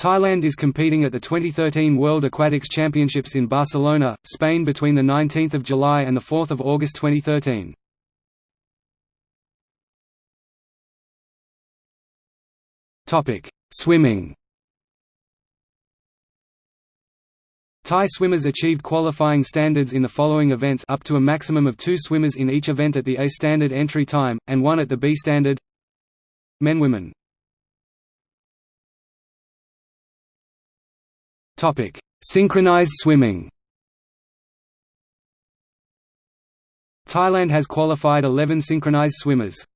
Thailand is competing at the 2013 World Aquatics Championships in Barcelona, Spain between 19 July and 4 August 2013. Swimming. Thai swimmers achieved qualifying standards in the following events up to a maximum of two swimmers in each event at the A standard entry time, and one at the B standard. Men Women Synchronized swimming Thailand has qualified 11 synchronized swimmers.